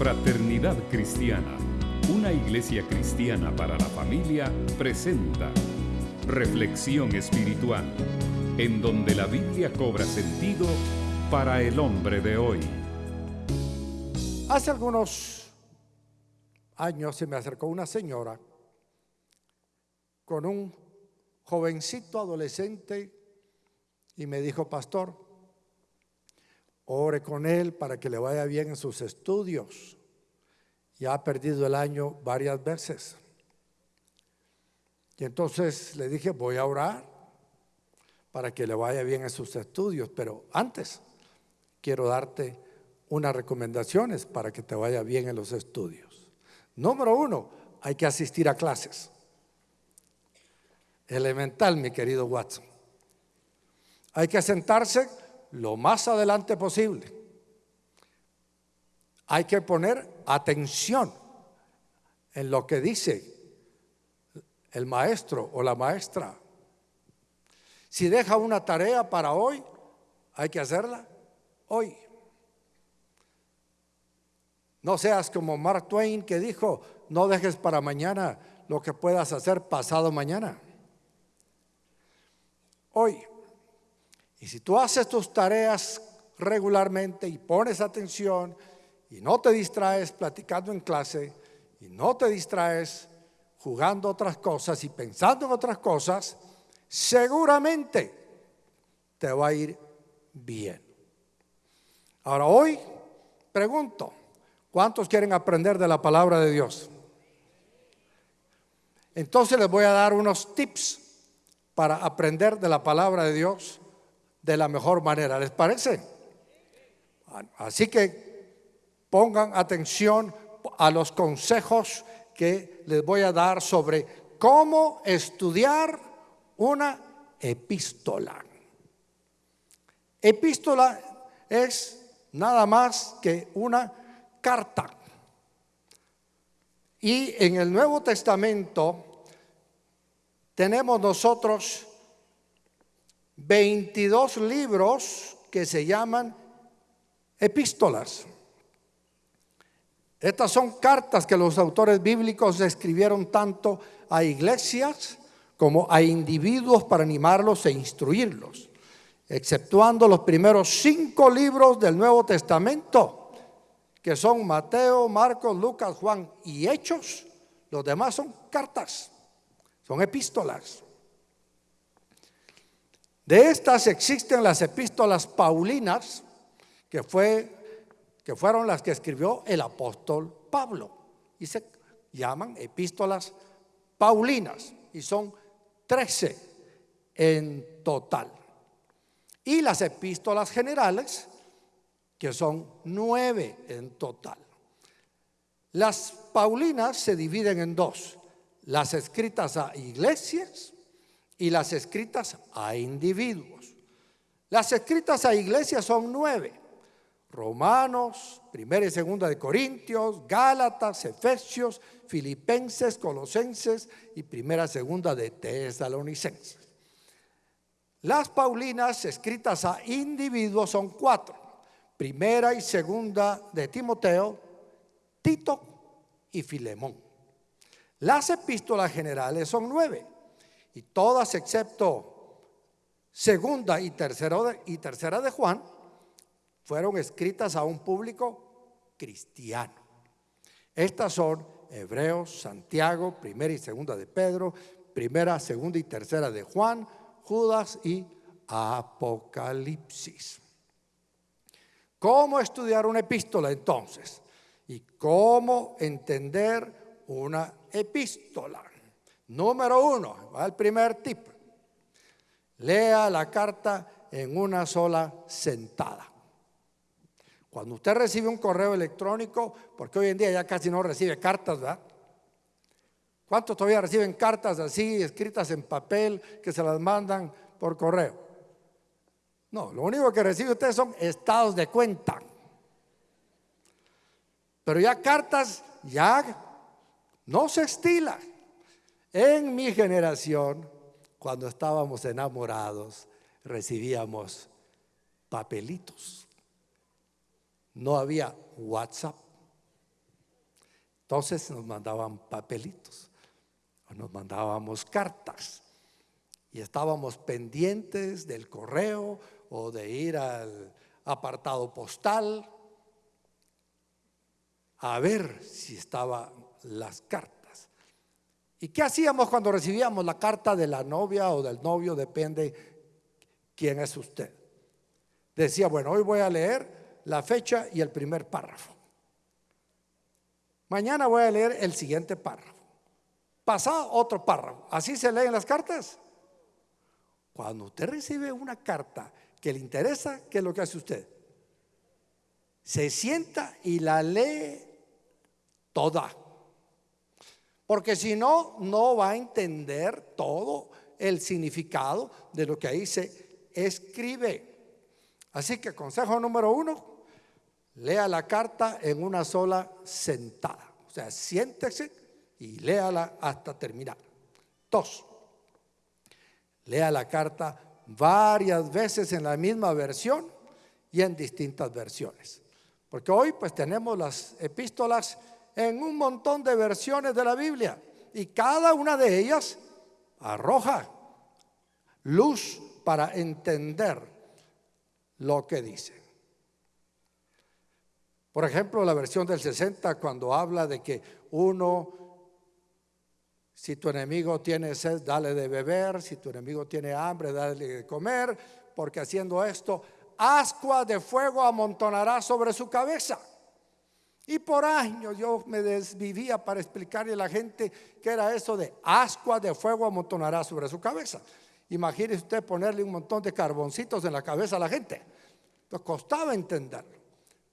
Fraternidad Cristiana, una iglesia cristiana para la familia, presenta Reflexión Espiritual, en donde la Biblia cobra sentido para el hombre de hoy. Hace algunos años se me acercó una señora con un jovencito adolescente y me dijo, pastor, ore con él para que le vaya bien en sus estudios. Ya ha perdido el año varias veces. Y entonces le dije, voy a orar para que le vaya bien en sus estudios, pero antes quiero darte unas recomendaciones para que te vaya bien en los estudios. Número uno, hay que asistir a clases. Elemental, mi querido Watson. Hay que sentarse lo más adelante posible. Hay que poner atención en lo que dice el maestro o la maestra. Si deja una tarea para hoy, hay que hacerla hoy. No seas como Mark Twain que dijo, no dejes para mañana lo que puedas hacer pasado mañana. Hoy. Y si tú haces tus tareas regularmente y pones atención y no te distraes platicando en clase y no te distraes jugando otras cosas y pensando en otras cosas, seguramente te va a ir bien. Ahora hoy pregunto, ¿cuántos quieren aprender de la palabra de Dios? Entonces les voy a dar unos tips para aprender de la palabra de Dios de la mejor manera. ¿Les parece? Así que pongan atención a los consejos que les voy a dar sobre cómo estudiar una epístola. Epístola es nada más que una carta. Y en el Nuevo Testamento tenemos nosotros 22 libros que se llaman epístolas. Estas son cartas que los autores bíblicos escribieron tanto a iglesias como a individuos para animarlos e instruirlos, exceptuando los primeros cinco libros del Nuevo Testamento, que son Mateo, Marcos, Lucas, Juan y Hechos. Los demás son cartas, son epístolas. De estas existen las epístolas paulinas, que, fue, que fueron las que escribió el apóstol Pablo. Y se llaman epístolas paulinas. Y son 13 en total. Y las epístolas generales, que son nueve en total. Las paulinas se dividen en dos, las escritas a iglesias y las escritas a individuos. Las escritas a iglesias son nueve. Romanos, primera y segunda de Corintios, Gálatas, Efesios, Filipenses, Colosenses y primera y segunda de Tesalonicenses. Las Paulinas escritas a individuos son cuatro. Primera y segunda de Timoteo, Tito y Filemón. Las epístolas generales son nueve y todas excepto segunda y tercera de, y tercera de Juan fueron escritas a un público cristiano. Estas son Hebreos, Santiago, primera y segunda de Pedro, primera, segunda y tercera de Juan, Judas y Apocalipsis. ¿Cómo estudiar una epístola entonces? ¿Y cómo entender una epístola? Número uno, va el primer tip. Lea la carta en una sola sentada. Cuando usted recibe un correo electrónico, porque hoy en día ya casi no recibe cartas, ¿verdad? ¿Cuántos todavía reciben cartas así, escritas en papel, que se las mandan por correo? No, lo único que recibe usted son estados de cuenta. Pero ya cartas, ya no se estila. En mi generación, cuando estábamos enamorados, recibíamos papelitos. No había WhatsApp, Entonces nos mandaban papelitos, nos mandábamos cartas y estábamos pendientes del correo o de ir al apartado postal a ver si estaban las cartas. ¿Y qué hacíamos cuando recibíamos la carta de la novia o del novio? Depende quién es usted. Decía, bueno, hoy voy a leer la fecha y el primer párrafo. Mañana voy a leer el siguiente párrafo. Pasado otro párrafo. ¿Así se leen las cartas? Cuando usted recibe una carta que le interesa, ¿qué es lo que hace usted? Se sienta y la lee toda. Porque si no, no va a entender todo el significado de lo que ahí se escribe. Así que consejo número uno, lea la carta en una sola sentada. O sea, siéntese y léala hasta terminar. Dos, lea la carta varias veces en la misma versión y en distintas versiones. Porque hoy pues tenemos las epístolas en un montón de versiones de la Biblia y cada una de ellas arroja luz para entender lo que dice. Por ejemplo, la versión del 60 cuando habla de que uno, si tu enemigo tiene sed, dale de beber, si tu enemigo tiene hambre, dale de comer, porque haciendo esto, ascua de fuego amontonará sobre su cabeza. Y por años yo me desvivía para explicarle a la gente qué era eso de ascua de fuego amontonará sobre su cabeza. Imagínese usted ponerle un montón de carboncitos en la cabeza a la gente. Nos costaba entenderlo.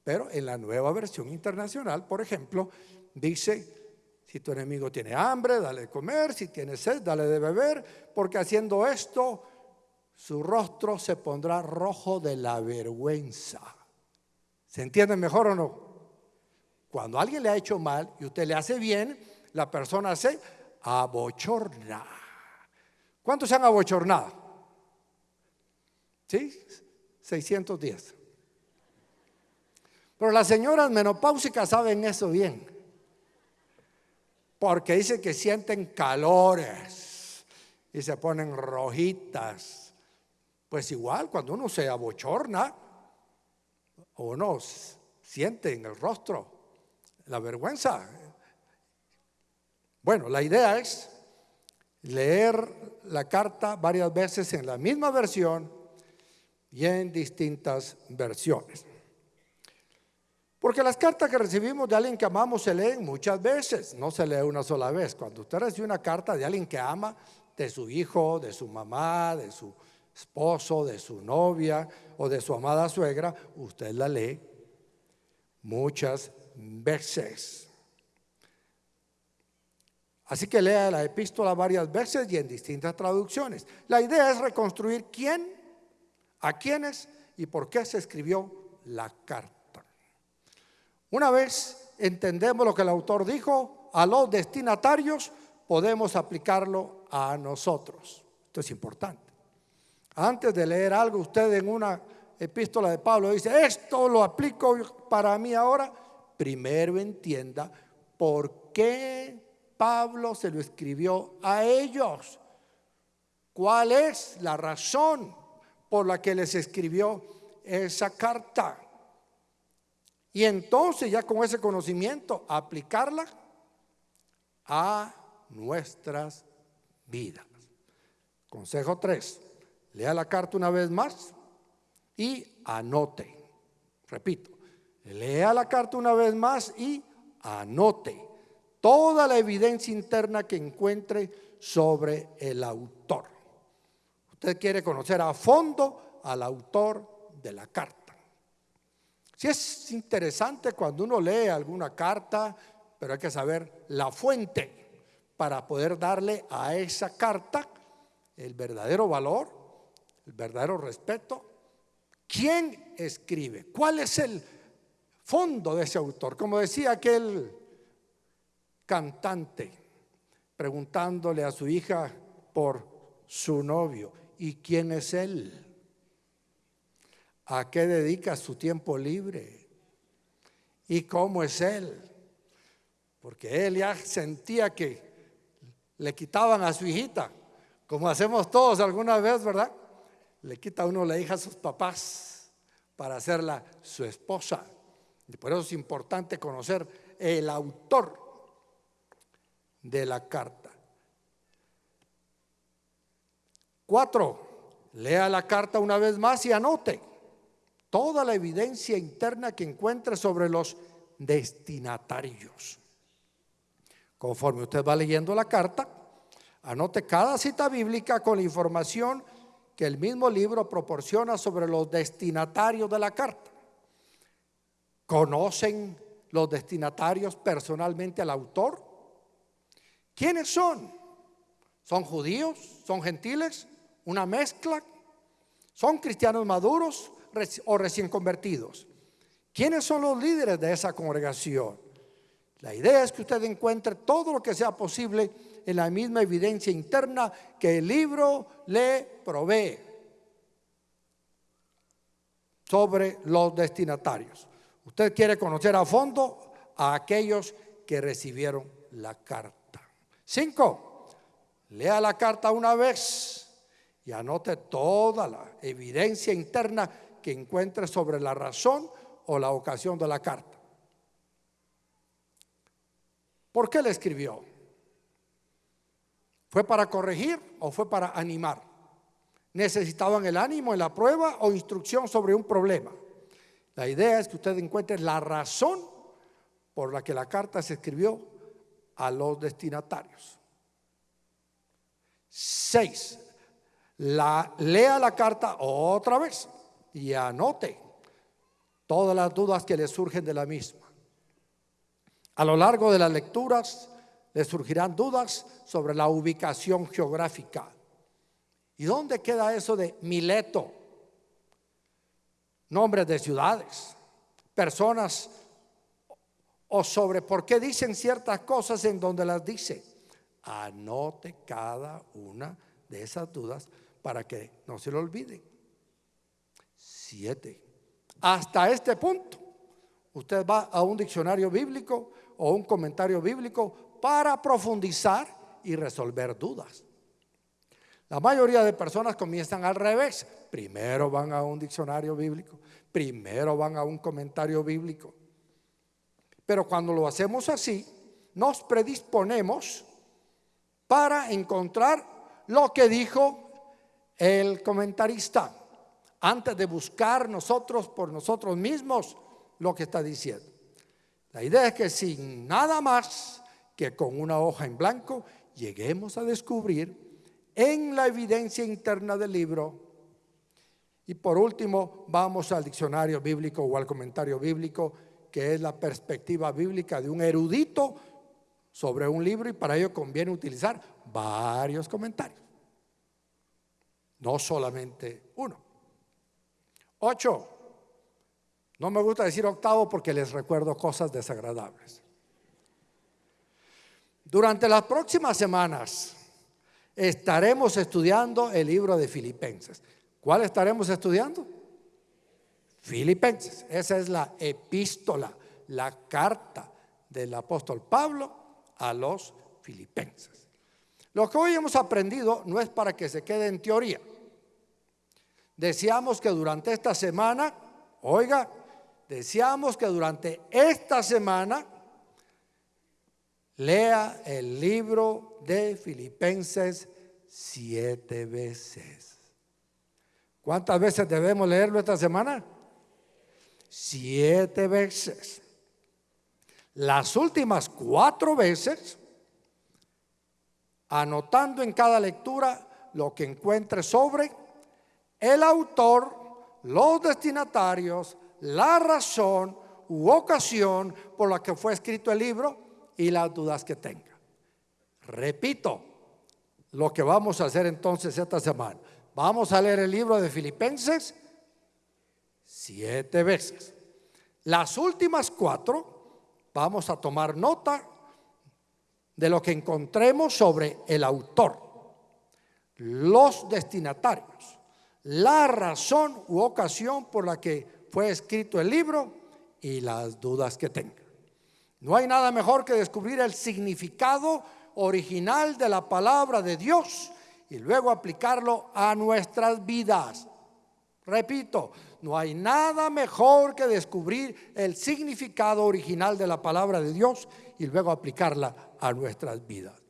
Pero en la nueva versión internacional, por ejemplo, dice, si tu enemigo tiene hambre, dale de comer, si tiene sed, dale de beber, porque haciendo esto, su rostro se pondrá rojo de la vergüenza. ¿Se entiende mejor o no? Cuando alguien le ha hecho mal y usted le hace bien, la persona se abochorna. ¿Cuántos se han abochornado? ¿Sí? 610. Pero las señoras menopáusicas saben eso bien. Porque dicen que sienten calores y se ponen rojitas. Pues igual, cuando uno se abochorna o no siente en el rostro la vergüenza. Bueno, la idea es leer la carta varias veces en la misma versión y en distintas versiones. Porque las cartas que recibimos de alguien que amamos se leen muchas veces, no se lee una sola vez. Cuando usted recibe una carta de alguien que ama, de su hijo, de su mamá, de su esposo, de su novia o de su amada suegra, usted la lee muchas veces. Así que lea la epístola varias veces y en distintas traducciones. La idea es reconstruir quién, a quiénes y por qué se escribió la carta. Una vez entendemos lo que el autor dijo a los destinatarios, podemos aplicarlo a nosotros. Esto es importante. Antes de leer algo, usted en una epístola de Pablo dice, esto lo aplico para mí ahora, primero entienda por qué Pablo se lo escribió a ellos. ¿Cuál es la razón por la que les escribió esa carta? Y entonces ya con ese conocimiento aplicarla a nuestras vidas. Consejo 3. Lea la carta una vez más y anote. Repito, lea la carta una vez más y anote toda la evidencia interna que encuentre sobre el autor. Usted quiere conocer a fondo al autor de la carta. Si es interesante cuando uno lee alguna carta, pero hay que saber la fuente para poder darle a esa carta el verdadero valor, el verdadero respeto. ¿Quién escribe? ¿Cuál es el fondo de ese autor? Como decía aquel cantante preguntándole a su hija por su novio. ¿Y quién es él? ¿A qué dedica su tiempo libre? ¿Y cómo es él? porque él ya sentía que le quitaban a su hijita, como hacemos todos alguna vez, ¿verdad? Le quita uno la hija a sus papás para hacerla su esposa. Por eso es importante conocer el autor de la carta. Cuatro, lea la carta una vez más y anote toda la evidencia interna que encuentre sobre los destinatarios. Conforme usted va leyendo la carta, anote cada cita bíblica con la información que el mismo libro proporciona sobre los destinatarios de la carta. ¿Conocen los destinatarios personalmente al autor? ¿Quiénes son? ¿Son judíos? ¿Son gentiles? ¿Una mezcla? ¿Son cristianos maduros o recién convertidos? ¿Quiénes son los líderes de esa congregación? La idea es que usted encuentre todo lo que sea posible en la misma evidencia interna que el libro le provee sobre los destinatarios. Usted quiere conocer a fondo a aquellos que recibieron la carta. Cinco, lea la carta una vez y anote toda la evidencia interna que encuentre sobre la razón o la ocasión de la carta. ¿Por qué le escribió? ¿Fue para corregir o fue para animar? ¿Necesitaban el ánimo en la prueba o instrucción sobre un problema? La idea es que usted encuentre la razón por la que la carta se escribió a los destinatarios. Seis, lea la carta otra vez y anote todas las dudas que le surgen de la misma. A lo largo de las lecturas le surgirán dudas sobre la ubicación geográfica. ¿Y dónde queda eso de Mileto? Nombres de ciudades, personas o sobre por qué dicen ciertas cosas en donde las dice. Anote cada una de esas dudas para que no se lo olvide. Siete. Hasta este punto, usted va a un diccionario bíblico o un comentario bíblico para profundizar y resolver dudas. La mayoría de personas comienzan al revés. Primero van a un diccionario bíblico, primero van a un comentario bíblico. Pero cuando lo hacemos así, nos predisponemos para encontrar lo que dijo el comentarista, antes de buscar nosotros por nosotros mismos lo que está diciendo. La idea es que sin nada más que con una hoja en blanco lleguemos a descubrir en la evidencia interna del libro. Y por último, vamos al diccionario bíblico o al comentario bíblico, que es la perspectiva bíblica de un erudito sobre un libro y para ello conviene utilizar varios comentarios, no solamente uno. Ocho, no me gusta decir octavo porque les recuerdo cosas desagradables. Durante las próximas semanas estaremos estudiando el libro de Filipenses. ¿Cuál estaremos estudiando? Filipenses. Esa es la epístola, la carta del apóstol Pablo a los filipenses. Lo que hoy hemos aprendido no es para que se quede en teoría. Deseamos que durante esta semana, oiga, deseamos que durante esta semana lea el libro de Filipenses siete veces. ¿Cuántas veces debemos leerlo esta semana? Siete veces. Las últimas cuatro veces, anotando en cada lectura lo que encuentre sobre el autor, los destinatarios, la razón u ocasión por la que fue escrito el libro y las dudas que tenga. Repito, lo que vamos a hacer entonces esta semana. Vamos a leer el libro de Filipenses siete veces. Las últimas cuatro vamos a tomar nota de lo que encontremos sobre el autor, los destinatarios, la razón u ocasión por la que fue escrito el libro y las dudas que tenga. No hay nada mejor que descubrir el significado original de la palabra de Dios y luego aplicarlo a nuestras vidas. Repito, no hay nada mejor que descubrir el significado original de la palabra de Dios y luego aplicarla a nuestras vidas.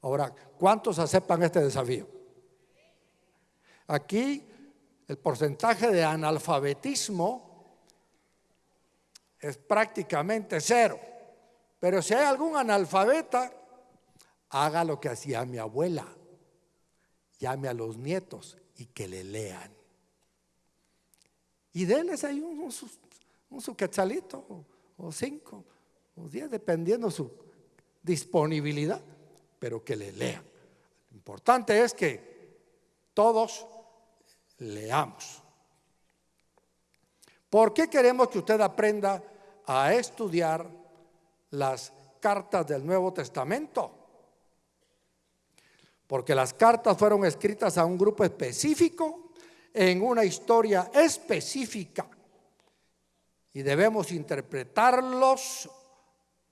Ahora, ¿cuántos aceptan este desafío? Aquí el porcentaje de analfabetismo es prácticamente cero. Pero si hay algún analfabeta, haga lo que hacía mi abuela. Llame a los nietos y que le lean. Y denles ahí un, un, su quetzalito o, cinco o diez, dependiendo su disponibilidad, pero que le lean. Lo importante es que todos leamos. ¿Por qué queremos que usted aprenda a estudiar las cartas del Nuevo Testamento? Porque las cartas fueron escritas a un grupo específico en una historia específica y debemos interpretarlos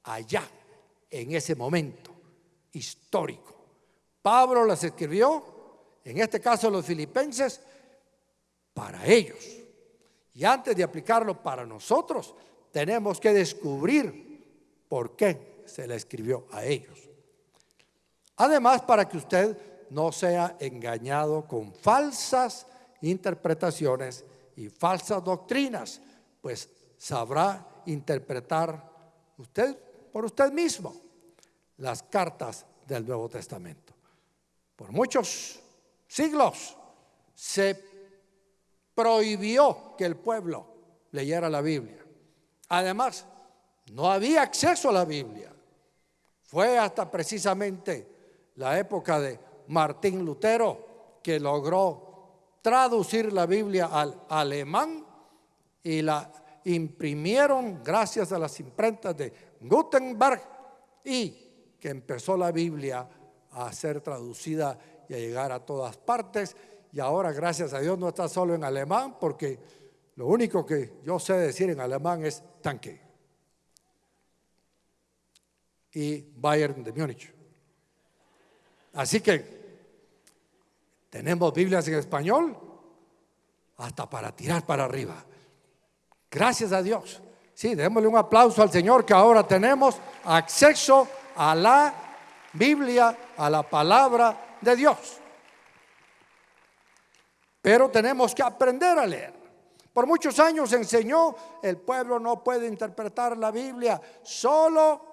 allá, en ese momento histórico. Pablo las escribió, en este caso los filipenses, para ellos. Y antes de aplicarlo para nosotros, tenemos que descubrir por qué se le escribió a ellos. Además, para que usted no sea engañado con falsas interpretaciones y falsas doctrinas, pues sabrá interpretar usted por usted mismo las cartas del Nuevo Testamento. Por muchos siglos se prohibió que el pueblo leyera la Biblia. Además, no había acceso a la Biblia. Fue hasta precisamente la época de Martín Lutero que logró traducir la Biblia al alemán y la imprimieron gracias a las imprentas de Gutenberg y que empezó la Biblia a ser traducida y a llegar a todas partes. Y ahora, gracias a Dios, no está solo en alemán, porque lo único que yo sé decir en alemán es tanque. Y Bayern de Múnich. Así que tenemos Biblias en español hasta para tirar para arriba. Gracias a Dios. Sí, démosle un aplauso al Señor que ahora tenemos acceso a la Biblia, a la palabra de Dios. Pero tenemos que aprender a leer. Por muchos años enseñó, el pueblo no puede interpretar la Biblia, solo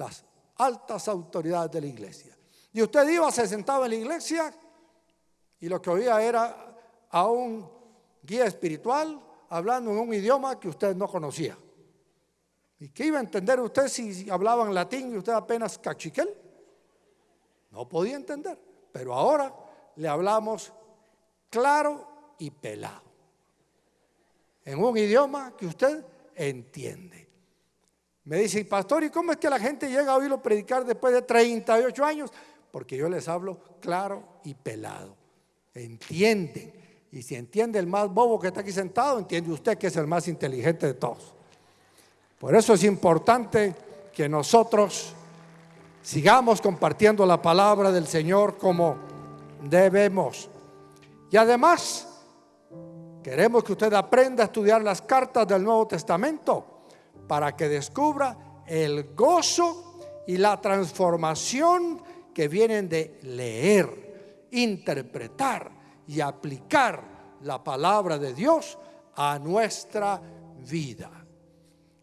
las altas autoridades de la iglesia. Y usted iba, se sentaba en la iglesia y lo que oía era a un guía espiritual hablando en un idioma que usted no conocía. ¿Y qué iba a entender usted si hablaban latín y usted apenas cachiquel? No podía entender. Pero ahora le hablamos claro y pelado. En un idioma que usted entiende. Me dice, pastor, ¿y cómo es que la gente llega a oírlo predicar después de 38 años? Porque yo les hablo claro y pelado entienden. Y si entiende el más bobo que está aquí sentado, entiende usted que es el más inteligente de todos. Por eso es importante que nosotros sigamos compartiendo la palabra del Señor como debemos. Y además, queremos que usted aprenda a estudiar las cartas del Nuevo Testamento para que descubra el gozo y la transformación que vienen de leer interpretar y aplicar la palabra de Dios a nuestra vida.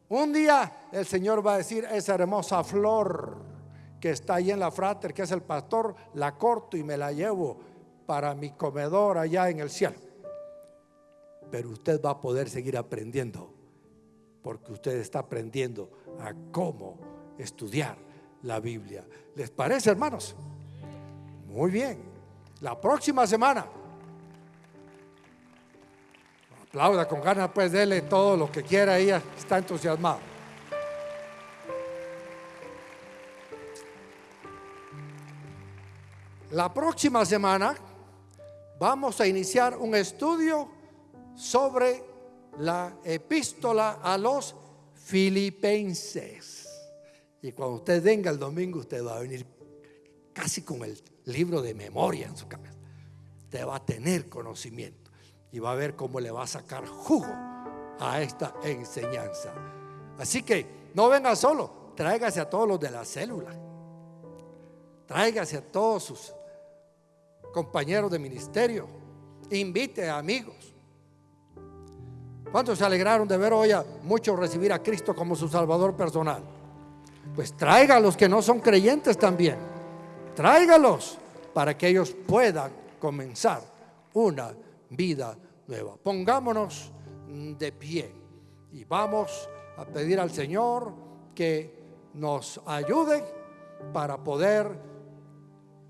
Un día el Señor va a decir, esa hermosa flor que está ahí en la frater, que es el pastor, la corto y me la llevo para mi comedor allá en el cielo. Pero usted va a poder seguir aprendiendo, porque usted está aprendiendo a cómo estudiar la Biblia. ¿Les parece, hermanos? Muy bien. La próxima semana. Aplauda con ganas, pues dele todo lo que quiera, ella está entusiasmado. La próxima semana vamos a iniciar un estudio sobre la epístola a los filipenses. Y cuando usted venga el domingo, usted va a venir casi con el libro de memoria en su cabeza. Usted va a tener conocimiento y va a ver cómo le va a sacar jugo a esta enseñanza. Así que no venga solo, tráigase a todos los de la célula. Tráigase a todos sus compañeros de ministerio. Invite a amigos. ¿Cuántos se alegraron de ver hoy a muchos recibir a Cristo como su Salvador personal? Pues traiga a los que no son creyentes también. Tráigalos para que ellos puedan comenzar una vida nueva. Pongámonos de pie y vamos a pedir al Señor que nos ayude para poder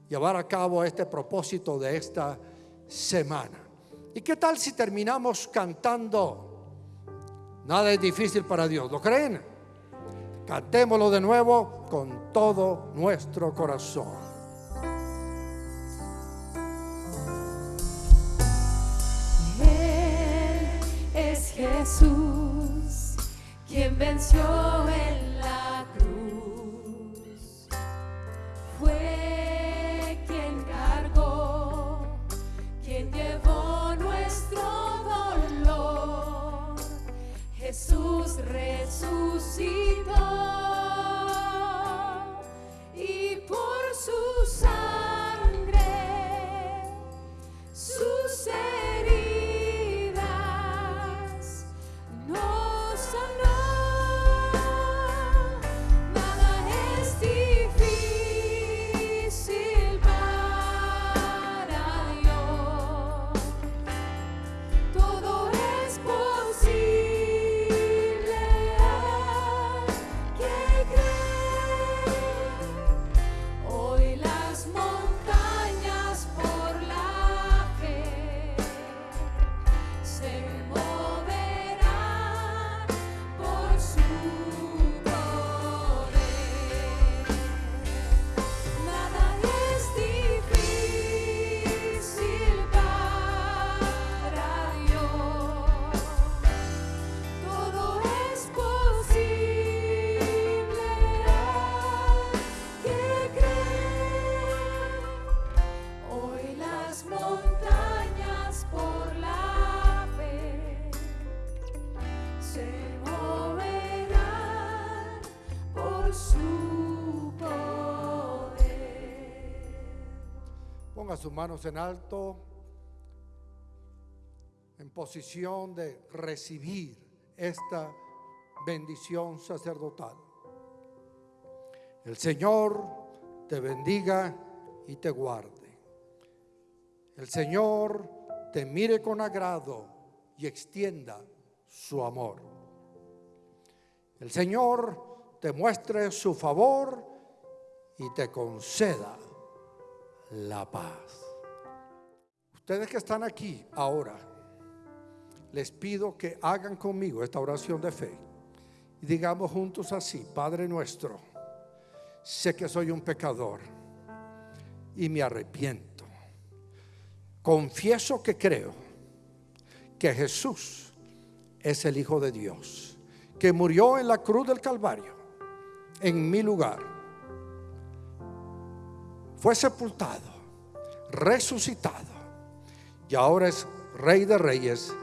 llevar a cabo este propósito de esta semana. ¿Y qué tal si terminamos cantando? Nada es difícil para Dios, ¿lo creen? Cantémoslo de nuevo con todo nuestro corazón. Él es Jesús, quien venció Ponga sus manos en alto en posición de recibir esta bendición sacerdotal. El Señor te bendiga y te guarde. El Señor te mire con agrado y extienda su amor. El Señor te muestre su favor y te conceda la paz. Ustedes que están aquí ahora, les pido que hagan conmigo esta oración de fe y digamos juntos así, Padre nuestro, sé que soy un pecador y me arrepiento. Confieso que creo que Jesús es el Hijo de Dios, que murió en la cruz del Calvario en mi lugar. Fue sepultado, resucitado y ahora es Rey de Reyes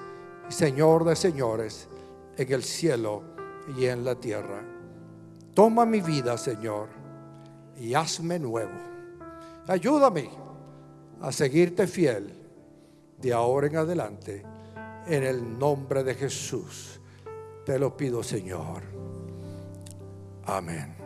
y Señor de Señores en el cielo y en la tierra. Toma mi vida, Señor, y hazme nuevo. Ayúdame a seguirte fiel de ahora en adelante. En el nombre de Jesús te lo pido, Señor. Amen.